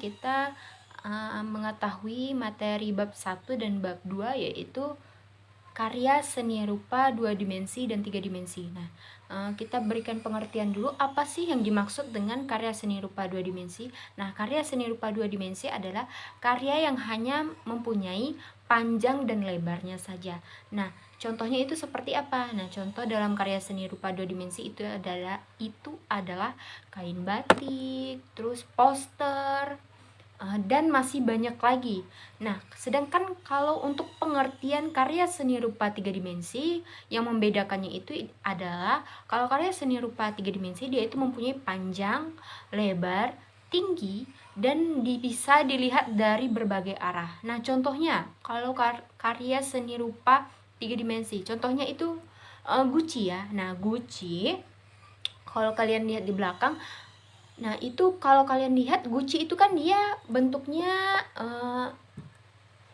kita uh, mengetahui materi bab 1 dan bab 2 yaitu karya seni rupa dua dimensi dan tiga dimensi. Nah, uh, kita berikan pengertian dulu apa sih yang dimaksud dengan karya seni rupa dua dimensi. Nah, karya seni rupa dua dimensi adalah karya yang hanya mempunyai panjang dan lebarnya saja. Nah, contohnya itu seperti apa? Nah, contoh dalam karya seni rupa dua dimensi itu adalah itu adalah kain batik, terus poster, dan masih banyak lagi. Nah, sedangkan kalau untuk pengertian karya seni rupa tiga dimensi, yang membedakannya itu adalah kalau karya seni rupa tiga dimensi dia itu mempunyai panjang, lebar, tinggi, dan bisa dilihat dari berbagai arah. Nah, contohnya kalau kar karya seni rupa tiga dimensi, contohnya itu uh, Gucci ya. Nah, Gucci kalau kalian lihat di belakang Nah, itu kalau kalian lihat Gucci itu kan dia bentuknya uh,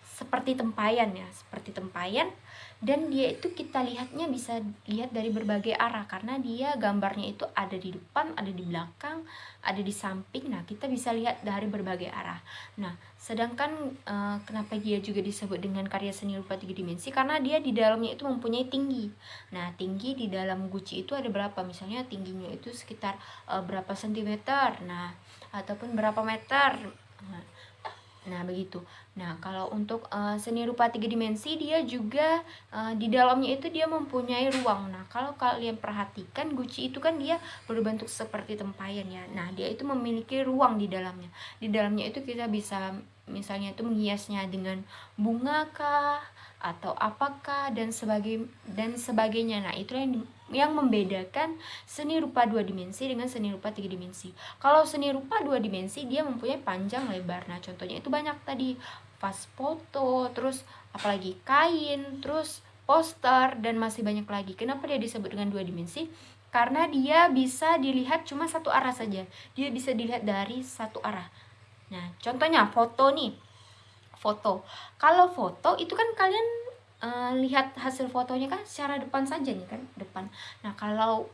seperti tempayan ya, seperti tempayan dan dia itu kita lihatnya bisa lihat dari berbagai arah karena dia gambarnya itu ada di depan, ada di belakang, ada di samping. Nah, kita bisa lihat dari berbagai arah. Nah, sedangkan e, kenapa dia juga disebut dengan karya seni rupa tiga dimensi karena dia di dalamnya itu mempunyai tinggi. Nah, tinggi di dalam Gucci itu ada berapa? Misalnya tingginya itu sekitar e, berapa sentimeter. Nah, ataupun berapa meter. Nah, Nah, begitu. Nah, kalau untuk uh, seni rupa tiga dimensi dia juga uh, di dalamnya itu dia mempunyai ruang. Nah, kalau kalian perhatikan Gucci itu kan dia berbentuk seperti tempayan ya. Nah, dia itu memiliki ruang di dalamnya. Di dalamnya itu kita bisa misalnya itu menghiasnya dengan bunga kah atau apakah dan sebagai dan sebagainya. Nah, itu yang yang membedakan seni rupa dua dimensi dengan seni rupa tiga dimensi. Kalau seni rupa dua dimensi dia mempunyai panjang lebar. Nah, contohnya itu banyak tadi pas foto, terus apalagi kain, terus poster dan masih banyak lagi. Kenapa dia disebut dengan dua dimensi? Karena dia bisa dilihat cuma satu arah saja. Dia bisa dilihat dari satu arah. Nah, contohnya foto nih. Foto. Kalau foto itu kan kalian uh, lihat hasil fotonya kan secara depan saja nih kan depan. Nah kalau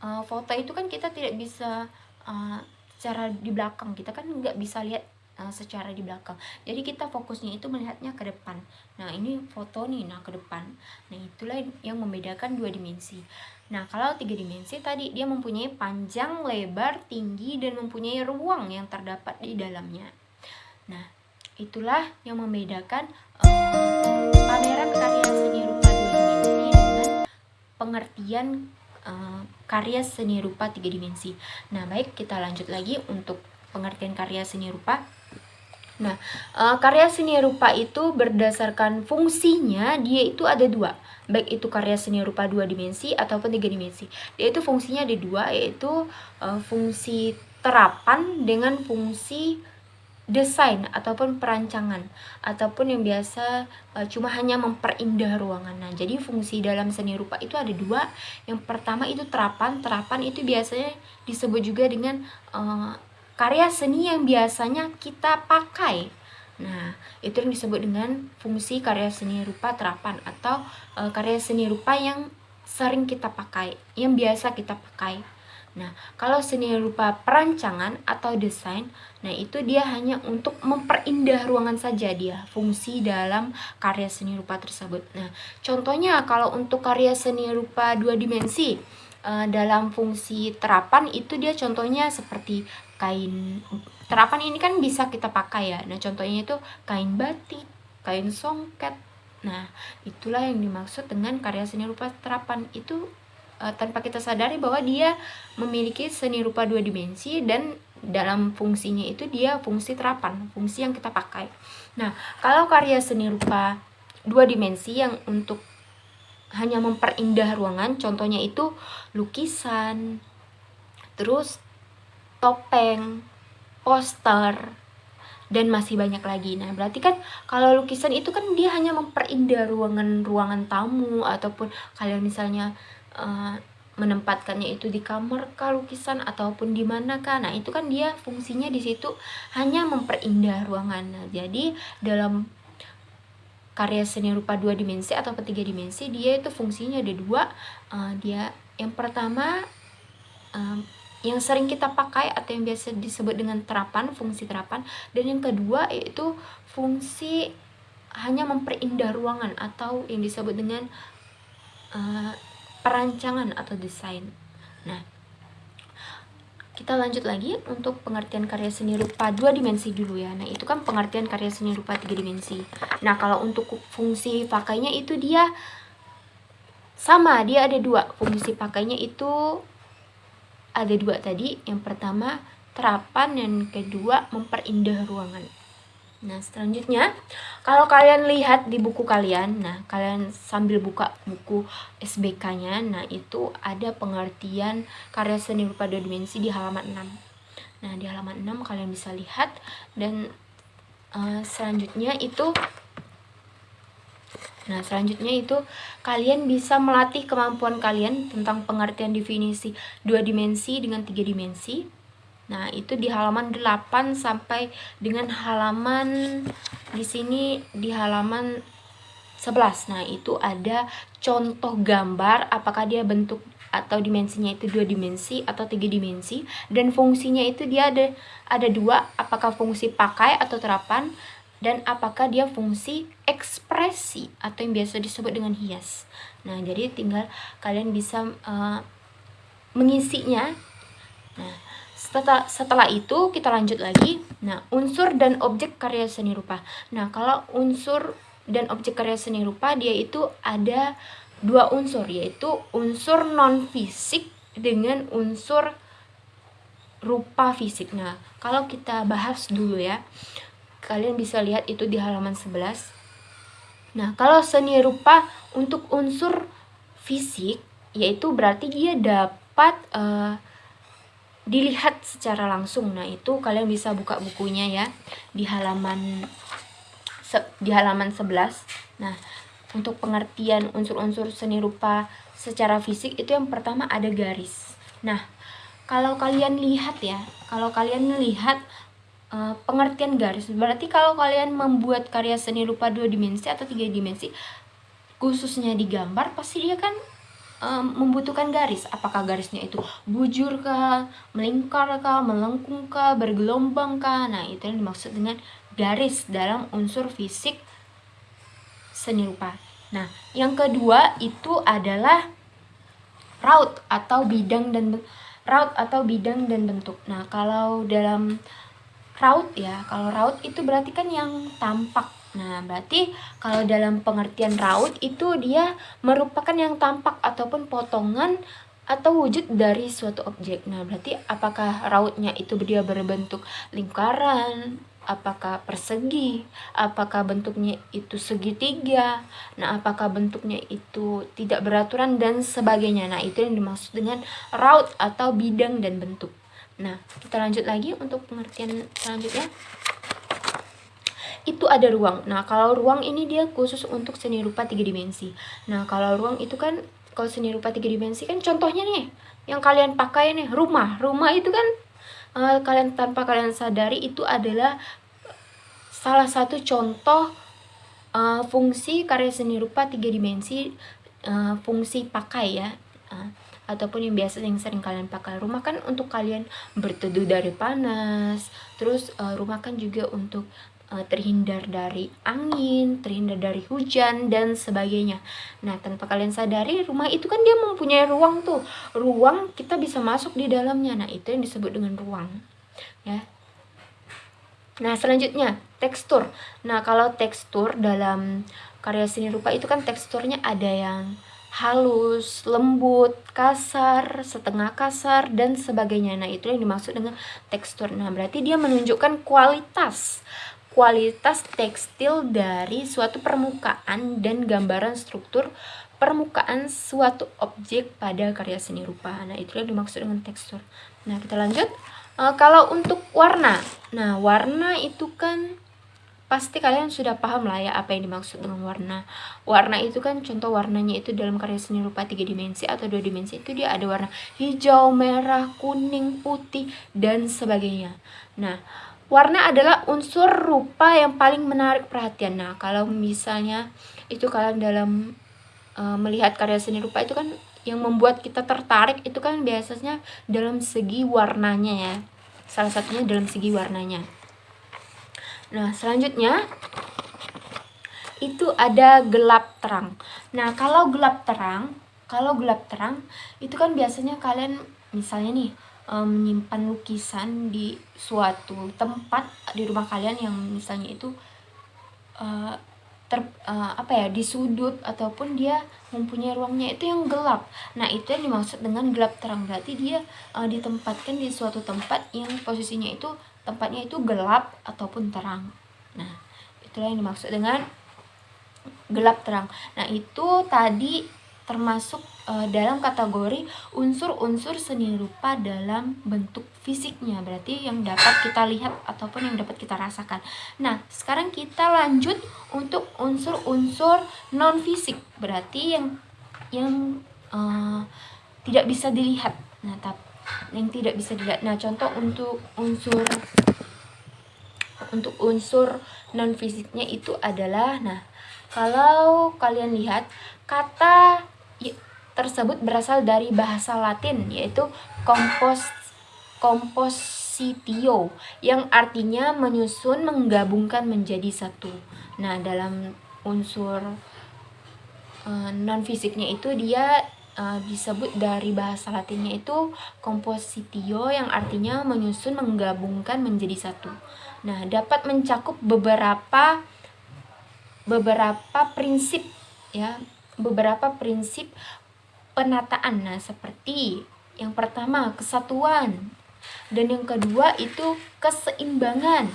uh, foto itu kan kita tidak bisa uh, secara di belakang. Kita kan nggak bisa lihat uh, secara di belakang. Jadi kita fokusnya itu melihatnya ke depan. Nah ini foto nih nah ke depan. Nah itulah yang membedakan dua dimensi. Nah kalau tiga dimensi tadi dia mempunyai panjang lebar tinggi dan mempunyai ruang yang terdapat di dalamnya. Nah itulah yang membedakan uh, pameran karya seni rupa dua dimensi dengan pengertian uh, karya seni rupa tiga dimensi. Nah, baik kita lanjut lagi untuk pengertian karya seni rupa. Nah, uh, karya seni rupa itu berdasarkan fungsinya dia itu ada dua, baik itu karya seni rupa dua dimensi ataupun tiga dimensi. Dia itu fungsinya ada dua, yaitu uh, fungsi terapan dengan fungsi desain ataupun perancangan ataupun yang biasa uh, cuma hanya memperindah ruangan. Nah, jadi fungsi dalam seni rupa itu ada dua. Yang pertama itu terapan. Terapan itu biasanya disebut juga dengan uh, karya seni yang biasanya kita pakai. Nah, itu yang disebut dengan fungsi karya seni rupa terapan atau uh, karya seni rupa yang sering kita pakai, yang biasa kita pakai. Nah, kalau seni rupa perancangan atau desain, nah itu dia hanya untuk memperindah ruangan saja dia, fungsi dalam karya seni rupa tersebut. Nah, contohnya kalau untuk karya seni rupa dua dimensi, uh, dalam fungsi terapan itu dia contohnya seperti kain terapan ini kan bisa kita pakai ya. Nah, contohnya itu kain batik, kain songket. Nah, itulah yang dimaksud dengan karya seni rupa terapan itu uh, tanpa kita sadari bahwa dia memiliki seni rupa dua dimensi dan dalam fungsinya itu dia fungsi terapan, fungsi yang kita pakai. Nah, kalau karya seni rupa dua dimensi yang untuk hanya memperindah ruangan, contohnya itu lukisan, terus topeng, poster, dan masih banyak lagi. Nah, berarti kan kalau lukisan itu kan dia hanya memperindah ruangan-ruangan tamu ataupun kalian misalnya uh, menempatkannya itu di kamar kah lukisan ataupun di mana kah. Nah itu kan dia fungsinya di situ hanya memperindah ruangan. Nah, jadi dalam karya seni rupa dua dimensi atau tiga dimensi dia itu fungsinya ada dua. Uh, dia yang pertama uh, yang sering kita pakai atau yang biasa disebut dengan terapan, fungsi terapan. Dan yang kedua yaitu fungsi hanya memperindah ruangan atau yang disebut dengan perancangan atau desain. Nah, kita lanjut lagi untuk pengertian karya seni rupa dua dimensi dulu ya. Nah, itu kan pengertian karya seni rupa tiga dimensi. Nah, kalau untuk fungsi pakainya itu dia sama, dia ada dua. Fungsi pakainya itu ada dua tadi. Yang pertama terapan, yang kedua memperindah ruangan. Nah, selanjutnya, kalau kalian lihat di buku kalian, nah, kalian sambil buka buku SBK-nya, nah, itu ada pengertian karya seni rupa dua dimensi di halaman 6. Nah, di halaman 6 kalian bisa lihat, dan uh, selanjutnya itu Nah, selanjutnya itu kalian bisa melatih kemampuan kalian tentang pengertian definisi dua dimensi dengan tiga dimensi. Nah, itu di halaman 8 sampai dengan halaman di sini di halaman 11. Nah, itu ada contoh gambar apakah dia bentuk atau dimensinya itu dua dimensi atau tiga dimensi dan fungsinya itu dia ada ada dua apakah fungsi pakai atau terapan dan apakah dia fungsi ekspresi atau yang biasa disebut dengan hias. Nah, jadi tinggal kalian bisa uh, mengisinya. Nah, setelah setelah itu kita lanjut lagi. Nah, unsur dan objek karya seni rupa. Nah, kalau unsur dan objek karya seni rupa dia itu ada dua unsur yaitu unsur non fisik dengan unsur rupa fisik. Nah, kalau kita bahas dulu ya kalian bisa lihat itu di halaman 11 nah kalau seni rupa untuk unsur fisik yaitu berarti dia dapat uh, dilihat secara langsung nah itu kalian bisa buka bukunya ya di halaman di halaman 11 nah untuk pengertian unsur-unsur seni rupa secara fisik itu yang pertama ada garis nah kalau kalian lihat ya kalau kalian lihat uh, pengertian garis. Berarti kalau kalian membuat karya seni rupa dua dimensi atau tiga dimensi, khususnya di gambar, pasti dia kan um, membutuhkan garis. Apakah garisnya itu bujur kah, melingkar kah, melengkung kah, bergelombang kah? Nah, itu yang dimaksud dengan garis dalam unsur fisik seni rupa. Nah, yang kedua itu adalah raut atau bidang dan raut atau bidang dan bentuk. Nah, kalau dalam raut ya kalau raut itu berarti kan yang tampak nah berarti kalau dalam pengertian raut itu dia merupakan yang tampak ataupun potongan atau wujud dari suatu objek. Nah berarti apakah rautnya itu dia berbentuk lingkaran? Apakah persegi? Apakah bentuknya itu segitiga? Nah apakah bentuknya itu tidak beraturan dan sebagainya? Nah itu yang dimaksud dengan raut atau bidang dan bentuk. Nah, kita lanjut lagi untuk pengertian selanjutnya. Itu ada ruang. Nah, kalau ruang ini dia khusus untuk seni rupa tiga dimensi. Nah, kalau ruang itu kan kalau seni rupa tiga dimensi kan contohnya nih yang kalian pakai nih rumah. Rumah itu kan uh, kalian tanpa kalian sadari itu adalah salah satu contoh uh, fungsi karya seni rupa tiga dimensi uh, fungsi pakai ya. Uh, ataupun yang biasa yang sering kalian pakai rumah kan untuk kalian berteduh dari panas terus uh, rumah kan juga untuk terhindar dari angin terhindar dari hujan dan sebagainya nah tanpa kalian sadari rumah itu kan dia mempunyai ruang tuh ruang kita bisa masuk di dalamnya nah itu yang disebut dengan ruang ya Nah, selanjutnya tekstur. Nah, kalau tekstur dalam karya seni rupa itu kan teksturnya ada yang halus, lembut, kasar, setengah kasar, dan sebagainya. Nah, itu yang dimaksud dengan tekstur. Nah, berarti dia menunjukkan kualitas kualitas tekstil dari suatu permukaan dan gambaran struktur permukaan suatu objek pada karya seni rupa. Nah, itu yang dimaksud dengan tekstur. Nah, kita lanjut. E, kalau untuk warna. Nah, warna itu kan pasti kalian sudah paham lah ya apa yang dimaksud dengan warna warna itu kan contoh warnanya itu dalam karya seni rupa tiga dimensi atau dua dimensi itu dia ada warna hijau merah kuning putih dan sebagainya nah warna adalah unsur rupa yang paling menarik perhatian. Nah kalau misalnya itu kalian dalam uh, melihat karya seni rupa itu kan yang membuat kita tertarik itu kan biasanya dalam segi warnanya ya. Salah satunya dalam segi warnanya. Nah selanjutnya itu ada gelap terang. Nah kalau gelap terang kalau gelap terang itu kan biasanya kalian misalnya nih menyimpan lukisan di suatu tempat di rumah kalian yang misalnya itu uh, ter uh, apa ya di sudut ataupun dia mempunyai ruangnya itu yang gelap. Nah itu yang dimaksud dengan gelap terang. Berarti dia uh, ditempatkan di suatu tempat yang posisinya itu tempatnya itu gelap ataupun terang. Nah itulah yang dimaksud dengan gelap terang. Nah itu tadi termasuk uh, dalam kategori unsur-unsur seni rupa dalam bentuk fisiknya berarti yang dapat kita lihat ataupun yang dapat kita rasakan. Nah sekarang kita lanjut untuk unsur-unsur non fisik berarti yang yang uh, tidak bisa dilihat. Nah tapi yang tidak bisa dilihat. Nah contoh untuk unsur untuk unsur non fisiknya itu adalah nah kalau kalian lihat kata tersebut berasal dari bahasa Latin yaitu kompos compositio yang artinya menyusun menggabungkan menjadi satu. Nah, dalam unsur uh, non fisiknya itu dia uh, disebut dari bahasa Latinnya itu compositio yang artinya menyusun menggabungkan menjadi satu. Nah, dapat mencakup beberapa beberapa prinsip ya, beberapa prinsip penataan. Nah, seperti yang pertama kesatuan dan yang kedua itu keseimbangan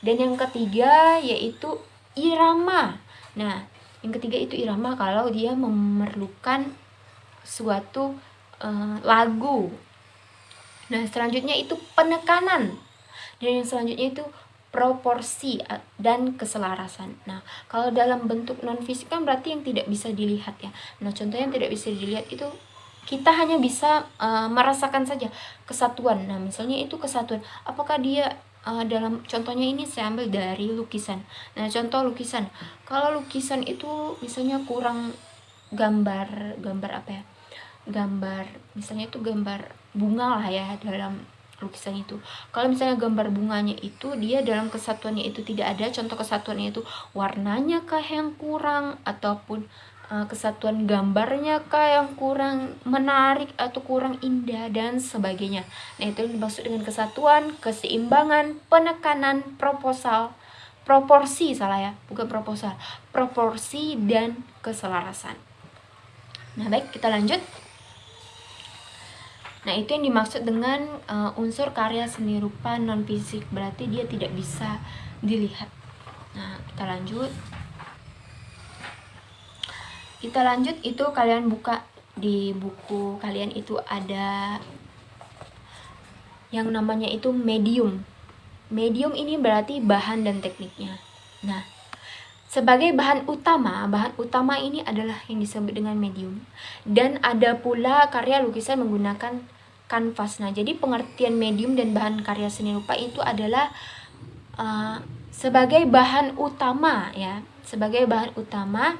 dan yang ketiga yaitu irama. Nah, yang ketiga itu irama kalau dia memerlukan suatu uh, lagu. Nah, selanjutnya itu penekanan. Dan yang selanjutnya itu proporsi dan keselarasan. Nah, kalau dalam bentuk non fisik kan berarti yang tidak bisa dilihat ya. Nah, contohnya yang tidak bisa dilihat itu kita hanya bisa uh, merasakan saja kesatuan. Nah, misalnya itu kesatuan. Apakah dia uh, dalam contohnya ini saya ambil dari lukisan. Nah, contoh lukisan. Kalau lukisan itu misalnya kurang gambar gambar apa ya? Gambar misalnya itu gambar bunga lah ya dalam lukisan itu. Kalau misalnya gambar bunganya itu dia dalam kesatuannya itu tidak ada. Contoh kesatuannya itu warnanya kah yang kurang ataupun uh, kesatuan gambarnya kah yang kurang menarik atau kurang indah dan sebagainya. Nah itu yang dimaksud dengan kesatuan keseimbangan penekanan proposal proporsi salah ya bukan proposal proporsi dan keselarasan. Nah baik kita lanjut Nah, itu yang dimaksud dengan uh, unsur karya seni rupa non fisik, berarti dia tidak bisa dilihat. Nah, kita lanjut. Kita lanjut itu kalian buka di buku kalian itu ada yang namanya itu medium. Medium ini berarti bahan dan tekniknya. Nah, sebagai bahan utama, bahan utama ini adalah yang disebut dengan medium. Dan ada pula karya lukisan menggunakan kanvas. Nah, jadi pengertian medium dan bahan karya seni rupa itu adalah uh, sebagai bahan utama ya, sebagai bahan utama.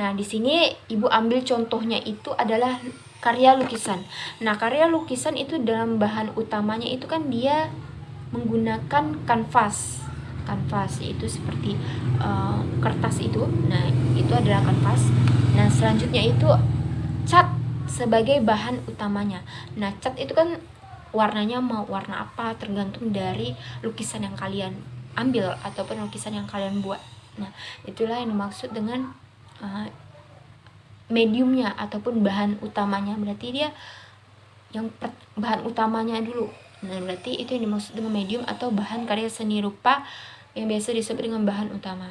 Nah, di sini Ibu ambil contohnya itu adalah karya lukisan. Nah, karya lukisan itu dalam bahan utamanya itu kan dia menggunakan kanvas kanvas itu seperti uh, kertas itu. Nah itu adalah kanvas. Nah selanjutnya itu cat sebagai bahan utamanya. Nah cat itu kan warnanya mau warna apa tergantung dari lukisan yang kalian ambil ataupun lukisan yang kalian buat. Nah itulah yang dimaksud dengan uh, mediumnya ataupun bahan utamanya. Berarti dia yang bahan utamanya dulu. Nah berarti itu yang dimaksud dengan medium atau bahan karya seni rupa yang biasa disebut dengan bahan utama.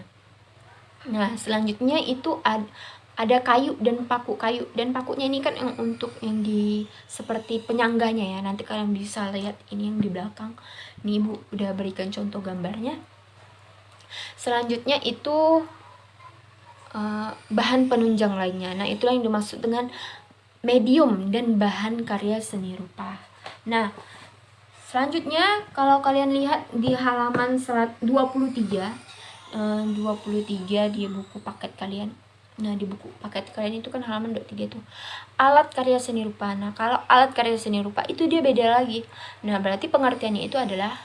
Nah, selanjutnya itu ad, ada kayu dan paku kayu dan pakunya ini kan yang untuk yang di seperti penyangganya ya. Nanti kalian bisa lihat ini yang di belakang. Nih Ibu udah berikan contoh gambarnya. Selanjutnya itu uh, bahan penunjang lainnya. Nah, itulah yang dimaksud dengan medium dan bahan karya seni rupa. Nah, Selanjutnya kalau kalian lihat di halaman 23 23 eh, di buku paket kalian Nah, di buku paket kalian itu kan halaman 23 itu alat karya seni rupa. Nah, kalau alat karya seni rupa itu dia beda lagi. Nah, berarti pengertiannya itu adalah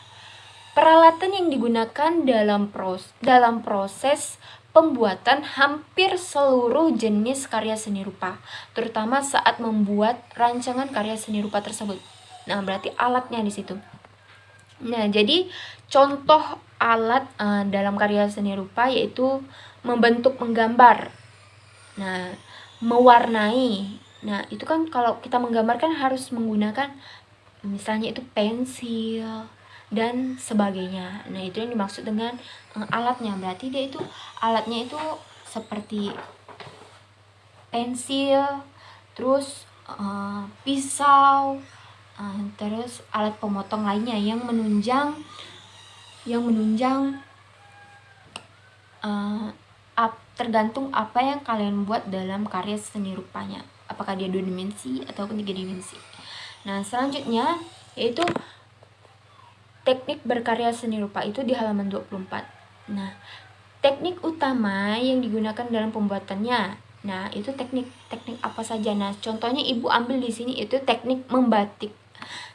peralatan yang digunakan dalam pros dalam proses pembuatan hampir seluruh jenis karya seni rupa, terutama saat membuat rancangan karya seni rupa tersebut. Nah, berarti alatnya di situ. Nah, jadi contoh alat uh, dalam karya seni rupa yaitu membentuk menggambar Nah, mewarnai. Nah, itu kan kalau kita menggambarkan harus menggunakan misalnya itu pensil dan sebagainya. Nah, itu yang dimaksud dengan uh, alatnya. Berarti dia itu alatnya itu seperti pensil, terus uh, pisau, terus alat pemotong lainnya yang menunjang yang menunjang uh, tergantung apa yang kalian buat dalam karya seni rupanya. Apakah dia dua dimensi ataupun tiga dimensi. Nah selanjutnya yaitu teknik berkarya seni rupa itu di halaman 24 nah teknik utama yang digunakan dalam pembuatannya nah itu teknik teknik apa saja. Nah contohnya ibu ambil di sini itu teknik membatik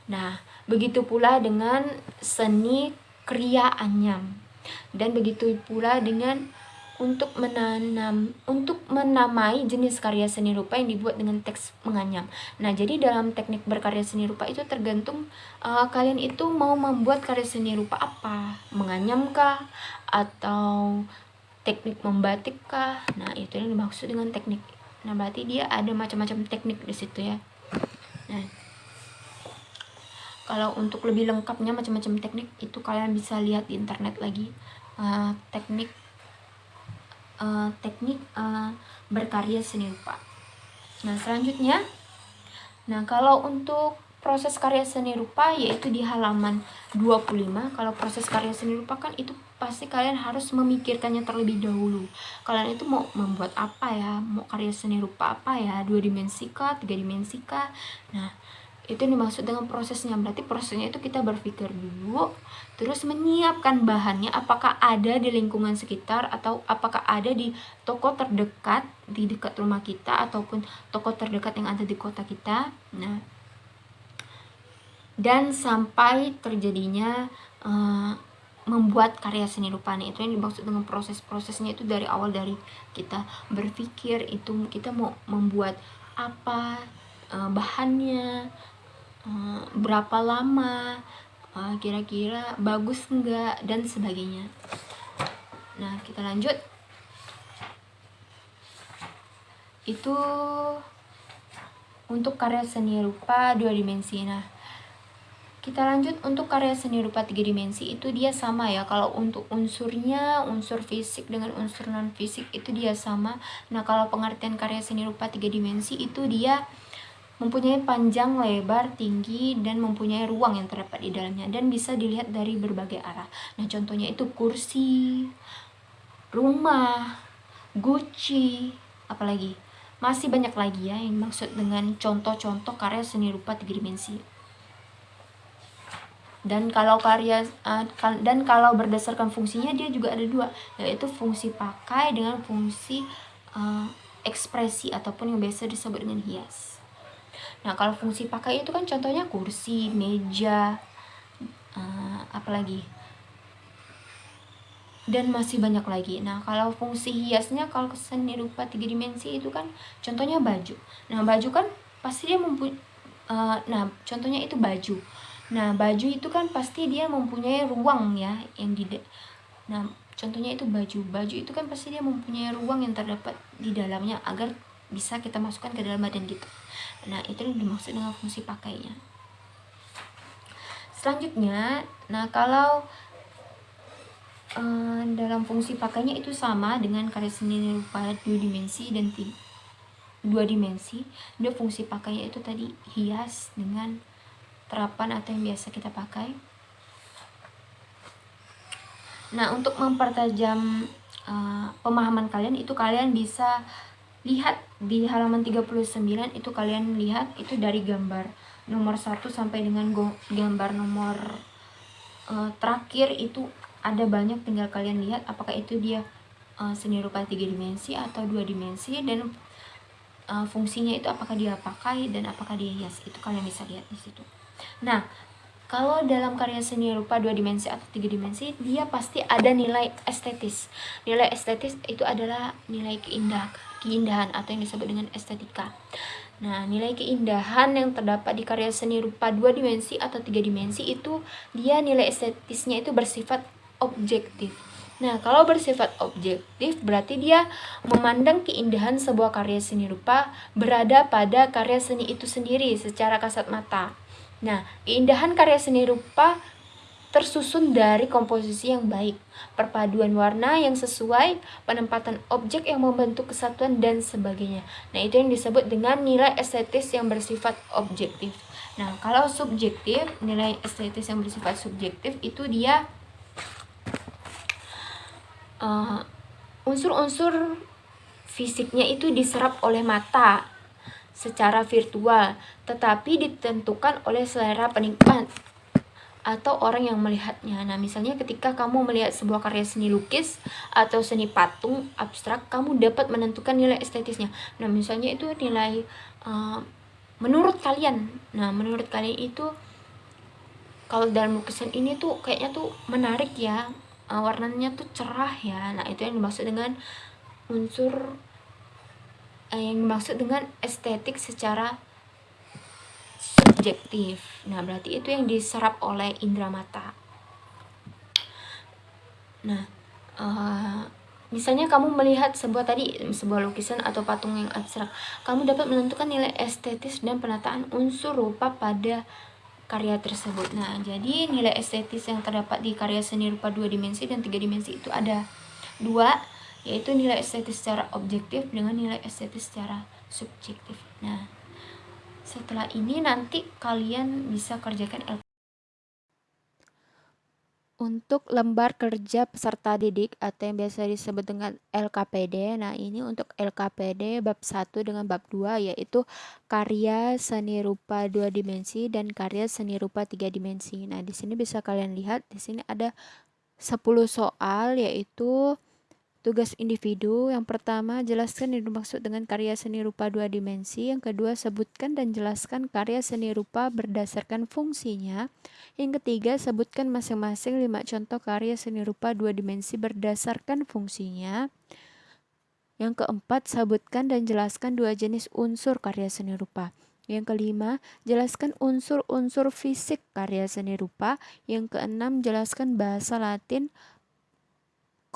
nah begitu pula dengan seni kriya anyam dan begitu pula dengan untuk menanam untuk menamai jenis karya seni rupa yang dibuat dengan teks menganyam. Nah, jadi dalam teknik berkarya seni rupa itu tergantung uh, kalian itu mau membuat karya seni rupa apa? Menganyam kah atau teknik membatik kah? Nah, itu yang dimaksud dengan teknik. Nah, berarti dia ada macam-macam teknik di situ ya. Nah, kalau untuk lebih lengkapnya macam-macam teknik itu kalian bisa lihat di internet lagi. Uh, teknik uh, teknik uh, berkarya seni rupa. Nah, selanjutnya Nah, kalau untuk proses karya seni rupa yaitu di halaman 25. Kalau proses karya seni rupa kan itu pasti kalian harus memikirkannya terlebih dahulu. Kalian itu mau membuat apa ya? Mau karya seni rupa apa ya? Dua dimensi kah? Tiga dimensi kah? Nah, itu yang dimaksud dengan prosesnya. Berarti prosesnya itu kita berpikir dulu terus menyiapkan bahannya apakah ada di lingkungan sekitar atau apakah ada di toko terdekat di dekat rumah kita ataupun toko terdekat yang ada di kota kita. Nah dan sampai terjadinya uh, membuat karya seni rupa itu yang dimaksud dengan proses-prosesnya itu dari awal dari kita berpikir itu kita mau membuat apa uh, bahannya Eh, berapa lama? Eh, kira-kira bagus enggak? Dan sebagainya. Nah kita lanjut. Itu untuk karya seni rupa dua dimensi. Nah kita lanjut. Untuk karya seni rupa tiga dimensi itu dia sama ya. Kalau untuk unsurnya unsur fisik dengan unsur non fisik itu dia sama. Nah kalau pengertian karya seni rupa tiga dimensi itu dia mempunyai panjang, lebar, tinggi, dan mempunyai ruang yang terdapat di dalamnya dan bisa dilihat dari berbagai arah. Nah, contohnya itu kursi, rumah, guci, apalagi masih banyak lagi ya yang maksud dengan contoh-contoh karya seni rupa tiga dimensi. Dan kalau karya uh, dan kalau berdasarkan fungsinya dia juga ada dua, yaitu fungsi pakai dengan fungsi uh, ekspresi ataupun yang biasa disebut dengan hias. Nah, kalau fungsi pakai itu kan contohnya kursi, meja, uh, apalagi dan masih banyak lagi. Nah, kalau fungsi hiasnya kalau seni rupa tiga dimensi itu kan contohnya baju. Nah, baju kan pasti dia mempunyai uh, nah, contohnya itu baju. Nah, baju itu kan pasti dia mempunyai ruang ya yang di Nah, contohnya itu baju. Baju itu kan pasti dia mempunyai ruang yang terdapat di dalamnya agar bisa kita masukkan ke dalam badan kita nah itu yang dimaksud dengan fungsi pakainya. Selanjutnya nah kalau uh, dalam fungsi pakainya itu sama dengan karya seni rupa dua dimensi dan dua dimensi dia fungsi pakainya itu tadi hias dengan terapan atau yang biasa kita pakai. Nah untuk mempertajam uh, pemahaman kalian itu kalian bisa lihat di halaman 39 itu kalian lihat itu dari gambar nomor 1 sampai dengan gambar nomor uh, terakhir itu ada banyak tinggal kalian lihat apakah itu dia uh, seni rupa tiga dimensi atau dua dimensi dan uh, fungsinya itu apakah dia pakai dan apakah dia hias. Itu kalian bisa lihat di situ. Nah kalau dalam karya seni rupa dua dimensi atau tiga dimensi dia pasti ada nilai estetis. Nilai estetis itu adalah nilai keindahan keindahan atau yang disebut dengan estetika Nah, nilai keindahan yang terdapat di karya seni rupa dua dimensi atau tiga dimensi itu dia nilai estetisnya itu bersifat objektif. Nah, kalau bersifat objektif berarti dia memandang keindahan sebuah karya seni rupa berada pada karya seni itu sendiri secara kasat mata. Nah, keindahan karya seni rupa tersusun dari komposisi yang baik, perpaduan warna yang sesuai, penempatan objek yang membentuk kesatuan dan sebagainya. Nah, itu yang disebut dengan nilai estetis yang bersifat objektif. Nah, kalau subjektif, nilai estetis yang bersifat subjektif itu dia Eh, unsur-unsur uh, fisiknya itu diserap oleh mata secara virtual, tetapi ditentukan oleh selera penikmat atau orang yang melihatnya. Nah, misalnya ketika kamu melihat sebuah karya seni lukis atau seni patung abstrak, kamu dapat menentukan nilai estetisnya. Nah, misalnya itu nilai uh, menurut kalian. Nah, menurut kalian itu kalau dalam lukisan ini tuh kayaknya tuh menarik ya uh, warnanya tuh cerah ya nah itu yang dimaksud dengan unsur uh, yang dimaksud dengan estetik secara subjektif nah berarti itu yang diserap oleh indera mata nah uh, Misalnya kamu melihat sebuah tadi sebuah lukisan atau patung yang abstrak, kamu dapat menentukan nilai estetis dan penataan unsur rupa pada karya tersebut. Nah, jadi nilai estetis yang terdapat di karya seni rupa dua dimensi dan tiga dimensi itu ada dua, yaitu nilai estetis secara objektif dengan nilai estetis secara subjektif. Nah, setelah ini nanti kalian bisa kerjakan untuk lembar kerja peserta didik atau yang biasa disebut dengan LKPD. Nah, ini untuk LKPD bab 1 dengan bab 2 yaitu karya seni rupa dua dimensi dan karya seni rupa tiga dimensi. Nah, di sini bisa kalian lihat di sini ada 10 soal yaitu Tugas individu yang pertama jelaskan yang dimaksud dengan karya seni rupa dua dimensi. Yang kedua sebutkan dan jelaskan karya seni rupa berdasarkan fungsinya. Yang ketiga sebutkan masing-masing lima contoh karya seni rupa dua dimensi berdasarkan fungsinya. Yang keempat sebutkan dan jelaskan dua jenis unsur karya seni rupa. Yang kelima, jelaskan unsur-unsur fisik karya seni rupa. Yang keenam, jelaskan bahasa Latin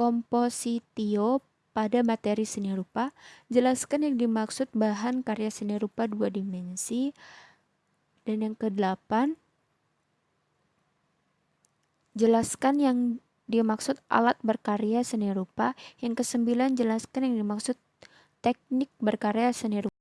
kompositio pada materi seni rupa, jelaskan yang dimaksud bahan karya seni rupa dua dimensi. Dan yang kedelapan, jelaskan yang dimaksud alat berkarya seni rupa. Yang kesembilan, jelaskan yang dimaksud teknik berkarya seni rupa.